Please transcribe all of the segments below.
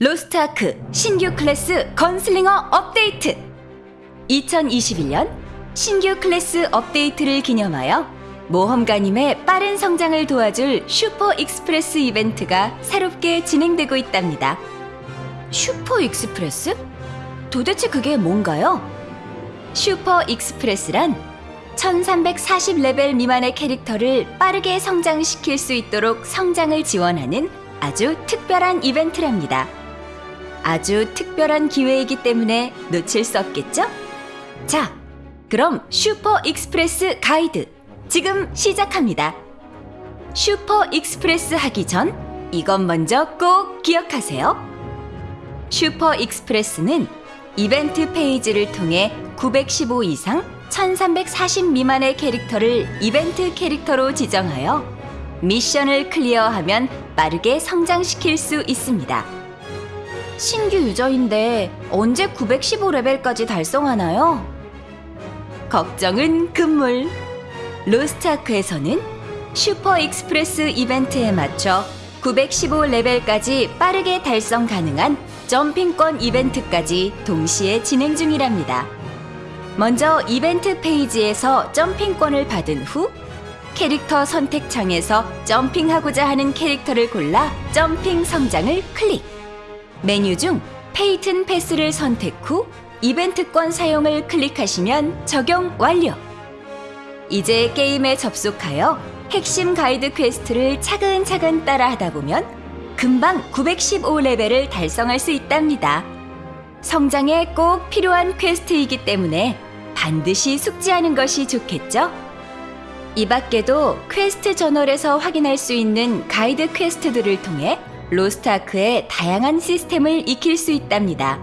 로스트아크 신규 클래스 건슬링어 업데이트 2021년 신규 클래스 업데이트를 기념하여 모험가님의 빠른 성장을 도와줄 슈퍼 익스프레스 이벤트가 새롭게 진행되고 있답니다. 슈퍼 익스프레스? 도대체 그게 뭔가요? 슈퍼 익스프레스란 1340레벨 미만의 캐릭터를 빠르게 성장시킬 수 있도록 성장을 지원하는 아주 특별한 이벤트랍니다. 아주 특별한 기회이기 때문에 놓칠 수 없겠죠? 자, 그럼 슈퍼 익스프레스 가이드 지금 시작합니다. 슈퍼 익스프레스 하기 전 이것 먼저 꼭 기억하세요. 슈퍼 익스프레스는 이벤트 페이지를 통해 915 이상 1340 미만의 캐릭터를 이벤트 캐릭터로 지정하여 미션을 클리어하면 빠르게 성장시킬 수 있습니다. 신규 유저인데 언제 915레벨까지 달성하나요? 걱정은 금물. 로스트아크에서는 슈퍼 익스프레스 이벤트에 맞춰 915레벨까지 빠르게 달성 가능한 점핑권 이벤트까지 동시에 진행 중이랍니다. 먼저 이벤트 페이지에서 점핑권을 받은 후 캐릭터 선택창에서 점핑하고자 하는 캐릭터를 골라 점핑 성장을 클릭. 메뉴 중 페이튼 패스를 선택 후 이벤트권 사용을 클릭하시면 적용 완료. 이제 게임에 접속하여 핵심 가이드 퀘스트를 차근차근 따라하다 보면 금방 915레벨을 달성할 수 있답니다. 성장에 꼭 필요한 퀘스트이기 때문에 반드시 숙지하는 것이 좋겠죠? 이 밖에도 퀘스트 저널에서 확인할 수 있는 가이드 퀘스트들을 통해 로스트아크의 다양한 시스템을 익힐 수 있답니다.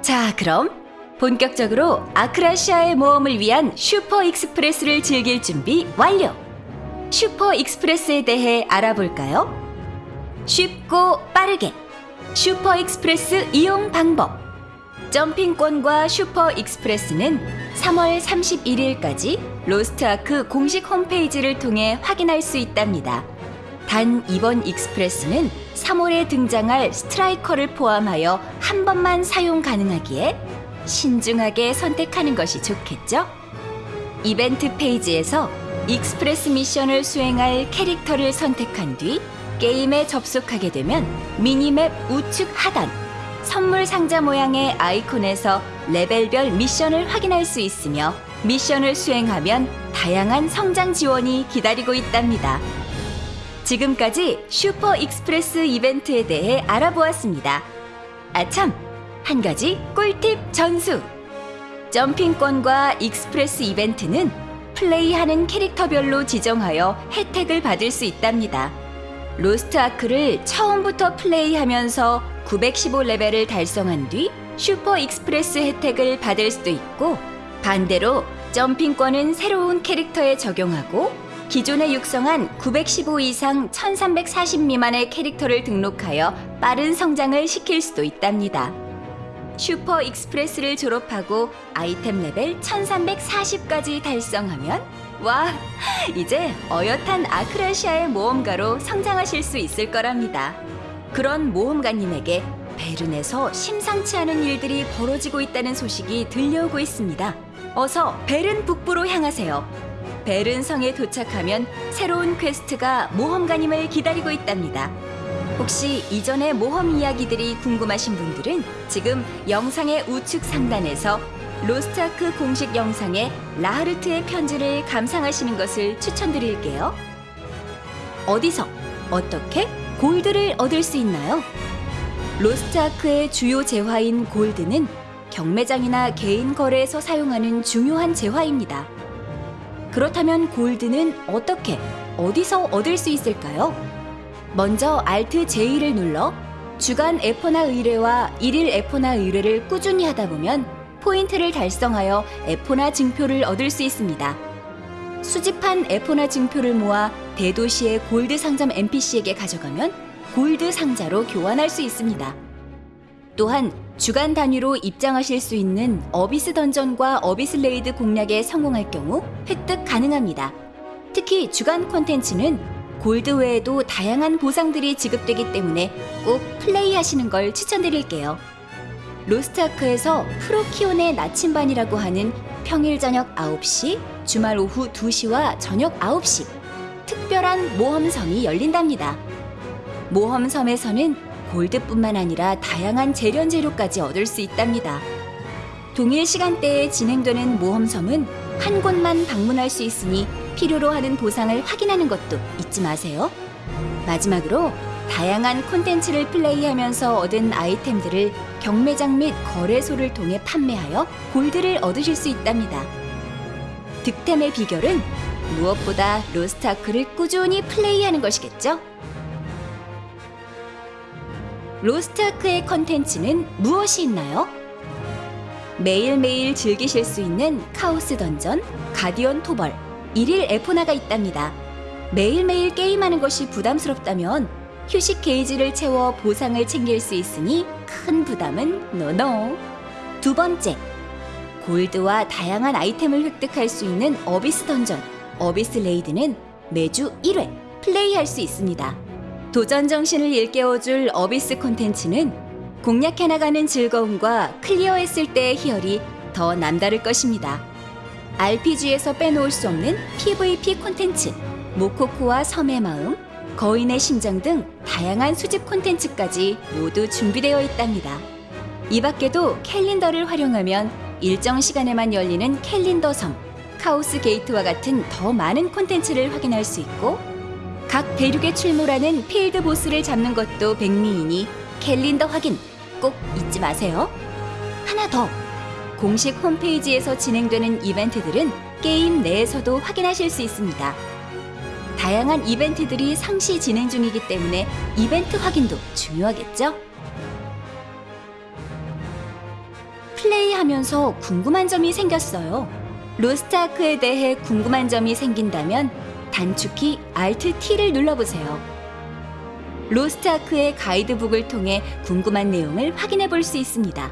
자, 그럼 본격적으로 아크라시아의 모험을 위한 슈퍼 익스프레스를 즐길 준비 완료! 슈퍼 익스프레스에 대해 알아볼까요? 쉽고 빠르게 슈퍼 익스프레스 이용 방법 점핑권과 슈퍼 익스프레스는 3월 31일까지 로스트아크 공식 홈페이지를 통해 확인할 수 있답니다. 단 이번 익스프레스는 3월에 등장할 스트라이커를 포함하여 한 번만 사용 가능하기에 신중하게 선택하는 것이 좋겠죠? 이벤트 페이지에서 익스프레스 미션을 수행할 캐릭터를 선택한 뒤 게임에 접속하게 되면 미니맵 우측 하단 선물 상자 모양의 아이콘에서 레벨별 미션을 확인할 수 있으며 미션을 수행하면 다양한 성장 지원이 기다리고 있답니다. 지금까지 슈퍼 익스프레스 이벤트에 대해 알아보았습니다. 아참, 한 가지 꿀팁 전수! 점핑권과 익스프레스 이벤트는 플레이하는 캐릭터별로 지정하여 혜택을 받을 수 있답니다. 로스트 아크를 처음부터 플레이하면서 915레벨을 달성한 뒤 슈퍼 익스프레스 혜택을 받을 수도 있고 반대로 점핑권은 새로운 캐릭터에 적용하고 기존에 육성한 915 이상 1340 미만의 캐릭터를 등록하여 빠른 성장을 시킬 수도 있답니다. 슈퍼 익스프레스를 졸업하고 아이템 레벨 1340까지 달성하면 와, 이제 어엿한 아크라시아의 모험가로 성장하실 수 있을 거랍니다. 그런 모험가님에게 베른에서 심상치 않은 일들이 벌어지고 있다는 소식이 들려오고 있습니다. 어서 베른 북부로 향하세요. 베른 성에 도착하면 새로운 퀘스트가 모험가님을 기다리고 있답니다. 혹시 이전의 모험 이야기들이 궁금하신 분들은 지금 영상의 우측 상단에서 로스트아크 공식 영상의 라하르트의 편지를 감상하시는 것을 추천드릴게요. 어디서 어떻게 골드를 얻을 수 있나요? 로스트아크의 주요 재화인 골드는 경매장이나 개인 거래에서 사용하는 중요한 재화입니다. 그렇다면 골드는 어떻게, 어디서 얻을 수 있을까요? 먼저 Alt J를 눌러 주간 에포나 의뢰와 일일 에포나 의뢰를 꾸준히 하다 보면 포인트를 달성하여 에포나 증표를 얻을 수 있습니다. 수집한 에포나 증표를 모아 대도시의 골드 상점 NPC에게 가져가면 골드 상자로 교환할 수 있습니다. 또한 주간 단위로 입장하실 수 있는 어비스 던전과 어비스 레이드 공략에 성공할 경우 획득 가능합니다. 특히 주간 콘텐츠는 골드 외에도 다양한 보상들이 지급되기 때문에 꼭 플레이하시는 걸 추천드릴게요. 로스트아크에서 프로키온의 나침반이라고 하는 평일 저녁 9시, 주말 오후 2시와 저녁 9시 특별한 모험섬이 열린답니다. 모험섬에서는 골드뿐만 아니라 다양한 재련 재료까지 얻을 수 있답니다. 동일 시간대에 진행되는 모험섬은 한 곳만 방문할 수 있으니 필요로 하는 보상을 확인하는 것도 잊지 마세요. 마지막으로 다양한 콘텐츠를 플레이하면서 얻은 아이템들을 경매장 및 거래소를 통해 판매하여 골드를 얻으실 수 있답니다. 득템의 비결은 무엇보다 로스트아크를 꾸준히 플레이하는 것이겠죠? 로스트아크의 컨텐츠는 무엇이 있나요? 매일매일 즐기실 수 있는 카오스 던전, 가디언 토벌, 일일 에포나가 있답니다. 매일매일 게임하는 것이 부담스럽다면 휴식 게이지를 채워 보상을 챙길 수 있으니 큰 부담은 no no. 두 번째, 골드와 다양한 아이템을 획득할 수 있는 어비스 던전, 어비스 레이드는 매주 1회 플레이할 수 있습니다. 도전 정신을 일깨워줄 어비스 콘텐츠는 공략해 나가는 즐거움과 클리어했을 때의 희열이 더 남다를 것입니다. RPG에서 빼놓을 수 없는 PVP 콘텐츠, 모코코와 섬의 마음, 거인의 심장 등 다양한 수집 콘텐츠까지 모두 준비되어 있답니다. 이 밖에도 캘린더를 활용하면 일정 시간에만 열리는 캘린더 섬, 카오스 게이트와 같은 더 많은 콘텐츠를 확인할 수 있고 각 대륙에 출몰하는 필드 보스를 잡는 것도 백미이니 캘린더 확인 꼭 잊지 마세요. 하나 더. 공식 홈페이지에서 진행되는 이벤트들은 게임 내에서도 확인하실 수 있습니다. 다양한 이벤트들이 상시 진행 중이기 때문에 이벤트 확인도 중요하겠죠? 플레이하면서 궁금한 점이 생겼어요. 로스트아크에 대해 궁금한 점이 생긴다면 단축키 Alt T를 눌러보세요. 로스트 아크의 가이드북을 통해 궁금한 내용을 확인해 볼 수 있습니다.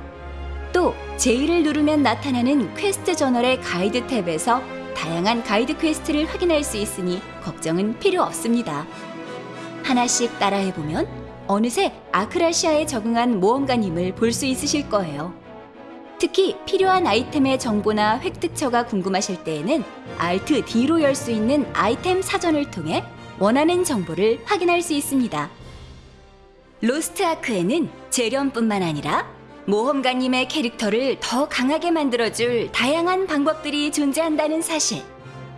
또 J를 누르면 나타나는 퀘스트 저널의 가이드 탭에서 다양한 가이드 퀘스트를 확인할 수 있으니 걱정은 필요 없습니다. 하나씩 따라해 보면 어느새 아크라시아에 적응한 모험가님을 볼 수 있으실 거예요. 특히 필요한 아이템의 정보나 획득처가 궁금하실 때에는 Alt D로 열 수 있는 아이템 사전을 통해 원하는 정보를 확인할 수 있습니다. 로스트 아크에는 재련뿐만 아니라 모험가님의 캐릭터를 더 강하게 만들어줄 다양한 방법들이 존재한다는 사실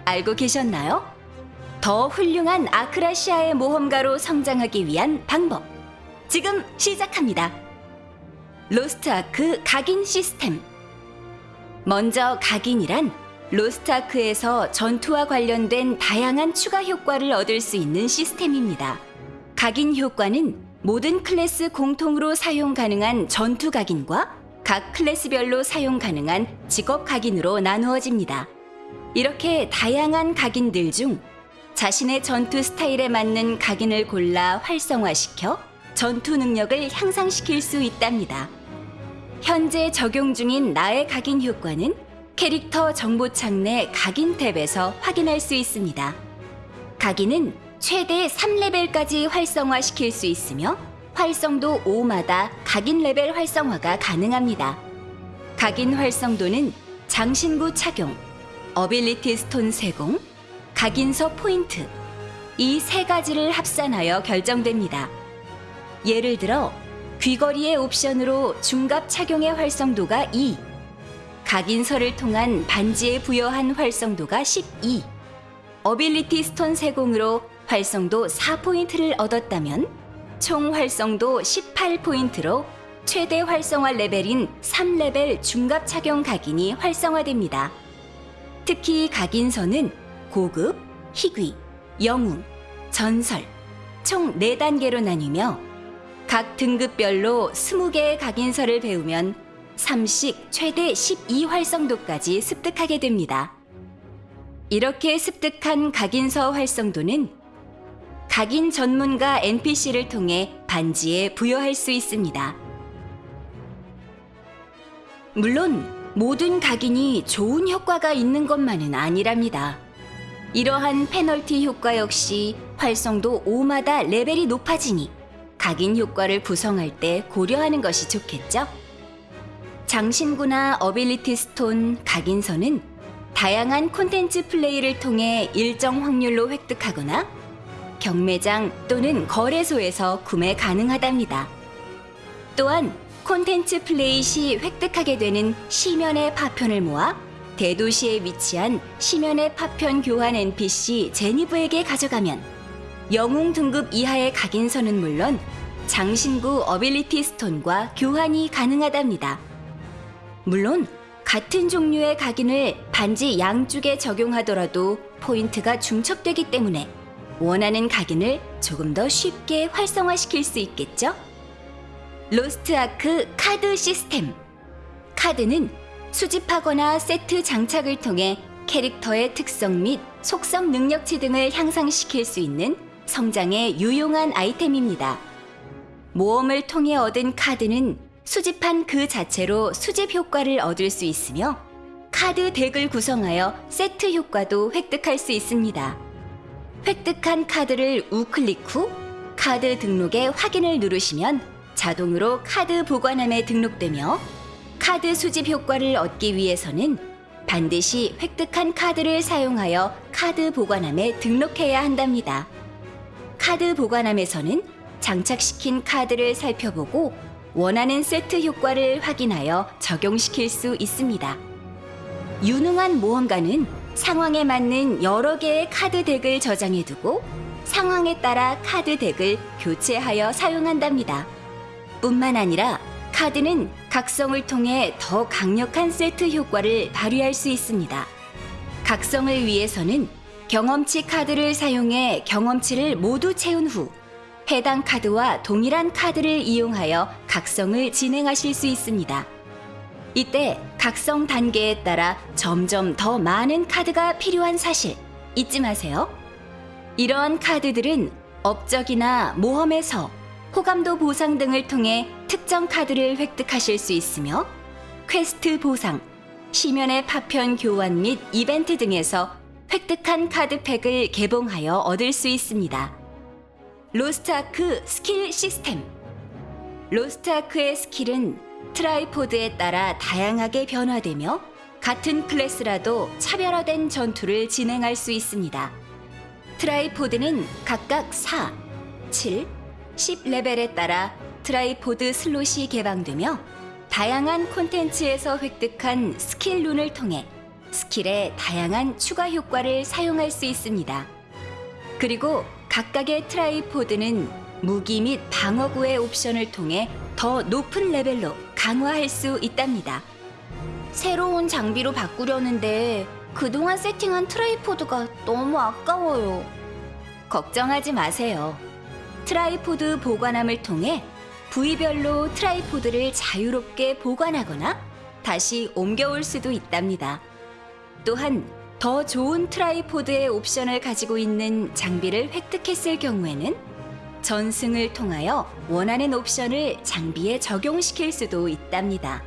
알고 계셨나요? 더 훌륭한 아크라시아의 모험가로 성장하기 위한 방법 지금 시작합니다. Lost Ark 각인 시스템 먼저 각인이란 Lost Ark에서 전투와 관련된 다양한 추가 효과를 얻을 수 있는 시스템입니다. 각인 효과는 모든 클래스 공통으로 사용 가능한 전투 각인과 각 클래스별로 사용 가능한 직업 각인으로 나누어집니다. 이렇게 다양한 각인들 중 자신의 전투 스타일에 맞는 각인을 골라 활성화시켜 전투 능력을 향상시킬 수 있답니다. 현재 적용 중인 나의 각인 효과는 캐릭터 정보창 내 각인 탭에서 확인할 수 있습니다. 각인은 최대 3레벨까지 활성화시킬 수 있으며 활성도 5마다 각인 레벨 활성화가 가능합니다. 각인 활성도는 장신구 착용, ability stone 세공, 각인서 포인트 이 세 가지를 합산하여 결정됩니다. 예를 들어 귀걸이의 옵션으로 중갑 착용의 활성도가 2, 각인서를 통한 반지에 부여한 활성도가 12, ability stone 세공으로 활성도 4포인트를 얻었다면 총 활성도 18포인트로 최대 활성화 레벨인 3레벨 중갑 착용 각인이 활성화됩니다. 특히 각인서는 고급, 희귀, 영웅, 전설 총 4단계로 나뉘며 각 등급별로 20개의 각인서를 배우면 3씩 최대 12활성도까지 습득하게 됩니다. 이렇게 습득한 각인서 활성도는 각인 전문가 NPC를 통해 반지에 부여할 수 있습니다. 물론 모든 각인이 좋은 효과가 있는 것만은 아니랍니다. 이러한 페널티 효과 역시 활성도 5마다 레벨이 높아지니 각인 효과를 구성할 때 고려하는 것이 좋겠죠? 장신구나 ability stone, 각인서는 다양한 콘텐츠 플레이를 통해 일정 확률로 획득하거나 경매장 또는 거래소에서 구매 가능하답니다. 또한 콘텐츠 플레이 시 획득하게 되는 심연의 파편을 모아 대도시에 위치한 심연의 파편 교환 NPC 제니브에게 가져가면 영웅 등급 이하의 각인서는 물론 장신구 ability stone과 교환이 가능하답니다. 물론 같은 종류의 각인을 반지 양쪽에 적용하더라도 포인트가 중첩되기 때문에 원하는 각인을 조금 더 쉽게 활성화시킬 수 있겠죠? Lost Ark 카드 시스템. 카드는 수집하거나 세트 장착을 통해 캐릭터의 특성 및 속성 능력치 등을 향상시킬 수 있는 성장에 유용한 아이템입니다. 모험을 통해 얻은 카드는 수집한 그 자체로 수집 효과를 얻을 수 있으며 카드 deck을 구성하여 세트 효과도 획득할 수 있습니다. 획득한 카드를 우클릭 후 카드 등록에 확인을 누르시면 자동으로 카드 보관함에 등록되며 카드 수집 효과를 얻기 위해서는 반드시 획득한 카드를 사용하여 카드 보관함에 등록해야 한답니다. 카드 보관함에서는 장착시킨 카드를 살펴보고 원하는 세트 효과를 확인하여 적용시킬 수 있습니다. 유능한 모험가는 상황에 맞는 여러 개의 카드 덱을 저장해두고 상황에 따라 카드 덱을 교체하여 사용한답니다. 뿐만 아니라 카드는 각성을 통해 더 강력한 세트 효과를 발휘할 수 있습니다. 각성을 위해서는 경험치 카드를 사용해 경험치를 모두 채운 후 해당 카드와 동일한 카드를 이용하여 각성을 진행하실 수 있습니다. 이때 각성 단계에 따라 점점 더 많은 카드가 필요한 사실 잊지 마세요. 이러한 카드들은 업적이나 모험에서 호감도 보상 등을 통해 특정 카드를 획득하실 수 있으며 퀘스트 보상, 심연의 파편 교환 및 이벤트 등에서 획득한 카드팩을 개봉하여 얻을 수 있습니다. Lost Ark skill 시스템 로스트아크의 스킬은 트라이포드에 따라 다양하게 변화되며 같은 클래스라도 차별화된 전투를 진행할 수 있습니다. tripod는 각각 4, 7, 10레벨에 따라 tripod slot이 개방되며 다양한 콘텐츠에서 획득한 skill rune을 통해 skill의 다양한 추가 효과를 사용할 수 있습니다. 그리고 각각의 tripod는 무기 및 방어구의 옵션을 통해 더 높은 레벨로 강화할 수 있답니다. 새로운 장비로 바꾸려는데 그동안 세팅한 tripod가 너무 아까워요. 걱정하지 마세요. tripod 보관함을 통해 부위별로 tripod를 자유롭게 보관하거나 다시 옮겨올 수도 있답니다. 또한 더 좋은 tripod의 옵션을 가지고 있는 장비를 획득했을 경우에는 전승을 통하여 원하는 옵션을 장비에 적용시킬 수도 있답니다.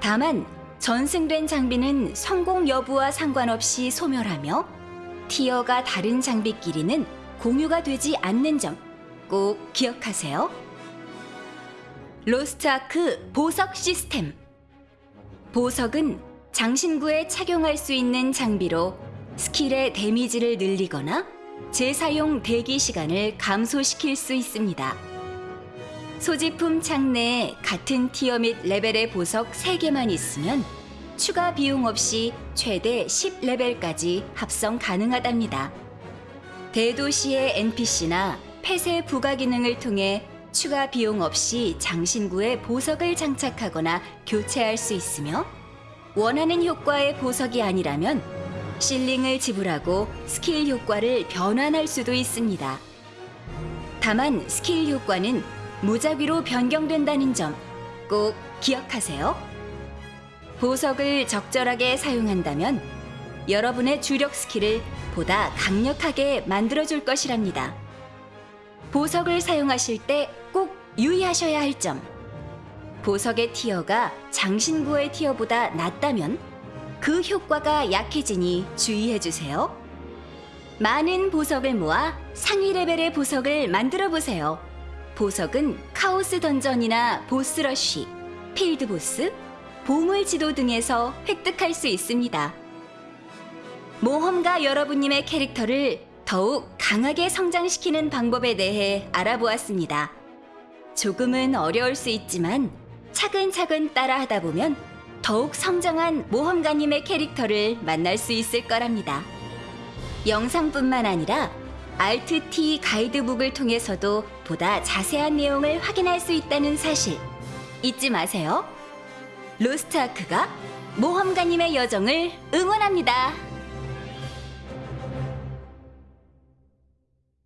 다만 전승된 장비는 성공 여부와 상관없이 소멸하며 tier가 다른 장비끼리는 공유가 되지 않는 점 꼭 기억하세요. Lost Ark 보석 시스템 보석은 장신구에 착용할 수 있는 장비로 skill의 damage를 늘리거나 재사용 대기 시간을 감소시킬 수 있습니다. 소지품 창 내에 같은 tier 및 레벨의 보석 3개만 있으면 추가 비용 없이 최대 10레벨까지 합성 가능하답니다. 대도시의 NPC나 폐쇄 부가 기능을 통해 추가 비용 없이 장신구에 보석을 장착하거나 교체할 수 있으며 원하는 효과의 보석이 아니라면 실링을 지불하고 스킬 효과를 변환할 수도 있습니다. 다만 스킬 효과는 무작위로 변경된다는 점 꼭 기억하세요. 보석을 적절하게 사용한다면 여러분의 주력 스킬을 보다 강력하게 만들어줄 것이랍니다. 보석을 사용하실 때 꼭 유의하셔야 할 점. 보석의 티어가 장신구의 티어보다 낮다면 그 효과가 약해지니 주의해 주세요. 많은 보석을 모아 상위 레벨의 보석을 만들어 보세요. 보석은 카오스 던전이나 보스러쉬, 필드 보스, 보물 지도 등에서 획득할 수 있습니다. 모험가 여러분님의 캐릭터를 더욱 강하게 성장시키는 방법에 대해 알아보았습니다. 조금은 어려울 수 있지만 차근차근 따라하다 보면 더욱 성장한 모험가님의 캐릭터를 만날 수 있을 거랍니다. 영상뿐만 아니라 Alt T 가이드북을 통해서도 보다 자세한 내용을 확인할 수 있다는 사실 잊지 마세요. 로스트 아크가 모험가님의 여정을 응원합니다.